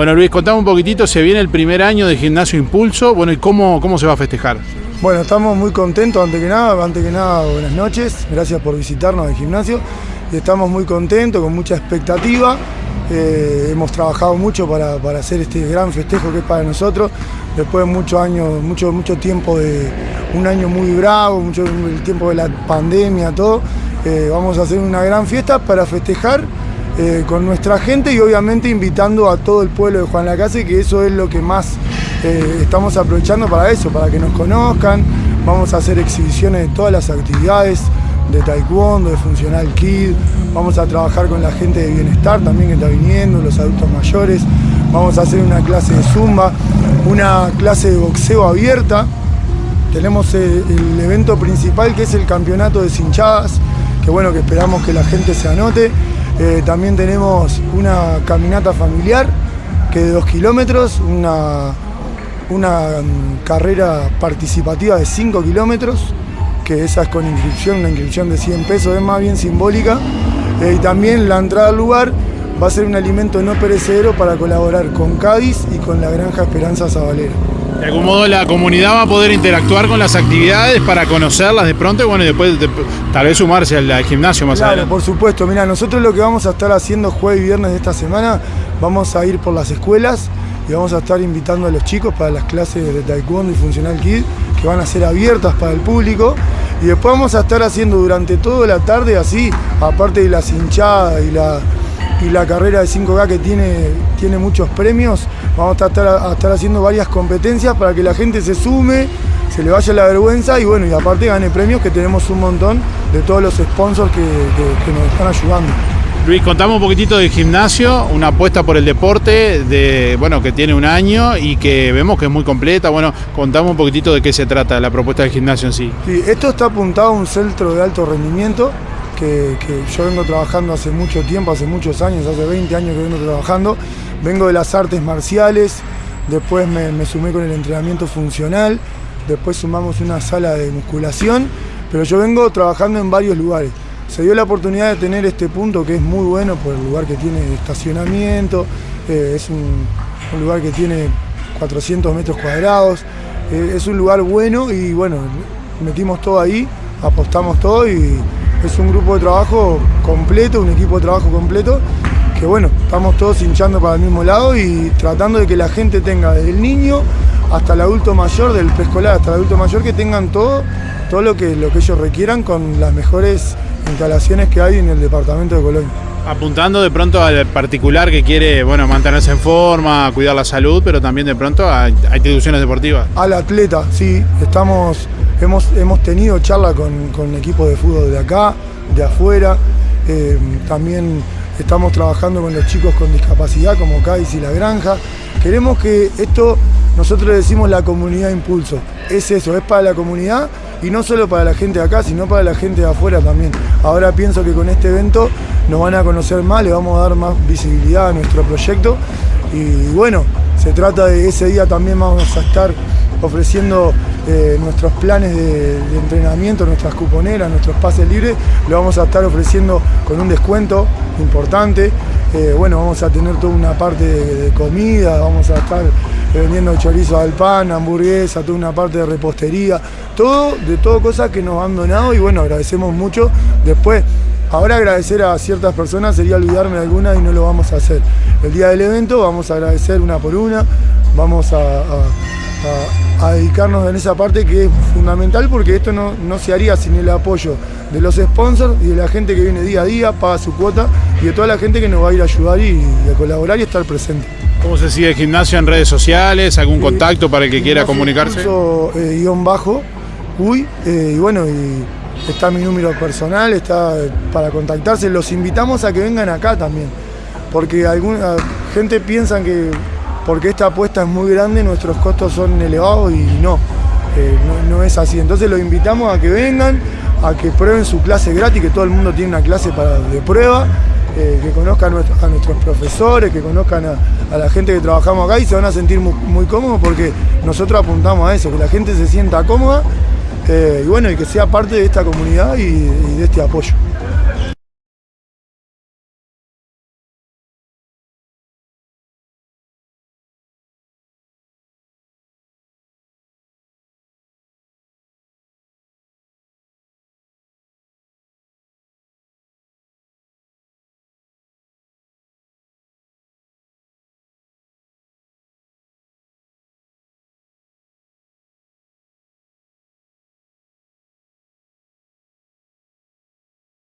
Bueno Luis, contame un poquitito, se viene el primer año de Gimnasio Impulso, bueno, ¿y cómo, cómo se va a festejar? Bueno, estamos muy contentos, antes que nada, antes que nada, buenas noches, gracias por visitarnos al gimnasio, y estamos muy contentos, con mucha expectativa, eh, hemos trabajado mucho para, hacer este gran festejo que es para nosotros, después de muchos años, mucho, mucho tiempo de un año muy bravo, mucho el tiempo de la pandemia, todo, eh, vamos a hacer una gran fiesta para festejar eh, con nuestra gente y obviamente invitando a todo el pueblo de Juan Lacase, que eso es lo que más eh, estamos aprovechando para eso, para que nos conozcan. Vamos a hacer exhibiciones de todas las actividades, de taekwondo, de funcional kid, vamos a trabajar con la gente de bienestar también que está viniendo, los adultos mayores, vamos a hacer una clase de zumba, una clase de boxeo abierta, tenemos el, el evento principal que es el campeonato de cinchadas, que bueno, que esperamos que la gente se anote, eh, también tenemos una caminata familiar que de dos kilómetros, una, una mm, carrera participativa de 5 kilómetros, que esa es con inscripción, una inscripción de 100 pesos, es más bien simbólica. Eh, y también la entrada al lugar va a ser un alimento no perecedero para colaborar con Cádiz y con la Granja Esperanza Zabalera. De algún modo la comunidad va a poder interactuar con las actividades para conocerlas de pronto y bueno, después tal vez sumarse al, gimnasio más claro, adelante. por supuesto. Mira, nosotros lo que vamos a estar haciendo jueves y viernes de esta semana, vamos a ir por las escuelas y vamos a estar invitando a los chicos para las clases de Taekwondo y Funcional Kid que van a ser abiertas para el público y después vamos a estar haciendo durante toda la tarde así, aparte de las hinchadas y la, y la carrera de 5K que tiene, tiene muchos premios, vamos a estar, a estar haciendo varias competencias para que la gente se sume, se le vaya la vergüenza y bueno, y aparte gane premios que tenemos un montón de todos los sponsors que, nos están ayudando. Luis, contamos un poquitito del gimnasio, una apuesta por el deporte de, bueno, que tiene un año y que vemos que es muy completa. Bueno, contamos un poquitito de qué se trata la propuesta del gimnasio en sí. Sí, esto está apuntado a un centro de alto rendimiento que, yo vengo trabajando hace mucho tiempo, hace muchos años, hace 20 años que vengo trabajando. Vengo de las artes marciales, después me, sumé con el entrenamiento funcional, después sumamos una sala de musculación, pero yo vengo trabajando en varios lugares. Se dio la oportunidad de tener este punto que es muy bueno por el lugar que tiene estacionamiento, eh, es un, lugar que tiene 400 metros cuadrados, eh, es un lugar bueno y bueno, metimos todo ahí, apostamos todo y es un grupo de trabajo completo, un equipo de trabajo completo, que bueno, estamos todos hinchando para el mismo lado y tratando de que la gente tenga desde el niño hasta el adulto mayor, del preescolar hasta el adulto mayor, que tengan todo, todo lo que, lo que ellos requieran con las mejores instalaciones que hay en el departamento de Colonia. Apuntando de pronto al particular que quiere bueno, mantenerse en forma, cuidar la salud, pero también de pronto a, instituciones deportivas. Al atleta, sí, estamos Hemos, tenido charla con, equipos de fútbol de acá, de afuera, eh, también estamos trabajando con los chicos con discapacidad como Cádiz y La Granja. Queremos que esto, nosotros decimos la comunidad impulso, es eso, es para la comunidad y no solo para la gente de acá, sino para la gente de afuera también. Ahora pienso que con este evento nos van a conocer más, le vamos a dar más visibilidad a nuestro proyecto y bueno, se trata de ese día también vamos a estar ofreciendo eh, nuestros planes de, entrenamiento, nuestras cuponeras, nuestros pases libres, lo vamos a estar ofreciendo con un descuento importante. Eh, bueno, vamos a tener toda una parte de, comida, vamos a estar vendiendo chorizo al pan, hamburguesa, toda una parte de repostería, todo, de todo cosas que nos han donado y bueno, agradecemos mucho. Después, ahora agradecer a ciertas personas sería olvidarme de alguna y no lo vamos a hacer. El día del evento vamos a agradecer una por una, vamos a a, dedicarnos en esa parte que es fundamental porque esto no, se haría sin el apoyo de los sponsors y de la gente que viene día a día, paga su cuota y de toda la gente que nos va a ir a ayudar y, a colaborar y estar presente. ¿Cómo se sigue el gimnasio en redes sociales? ¿Algún contacto para el que quiera comunicarse? Eh, guion bajo, uy, eh, y bueno, y está mi número personal, está para contactarse. Los invitamos a que vengan acá también, porque alguna gente piensa que porque esta apuesta es muy grande, nuestros costos son elevados y no, eh, no, es así. Entonces los invitamos a que vengan, a que prueben su clase gratis, que todo el mundo tiene una clase para, de prueba, eh, que conozcan a nuestros, profesores, que conozcan a, la gente que trabajamos acá y se van a sentir muy, cómodos porque nosotros apuntamos a eso, que la gente se sienta cómoda eh, y bueno, y que sea parte de esta comunidad y de este apoyo.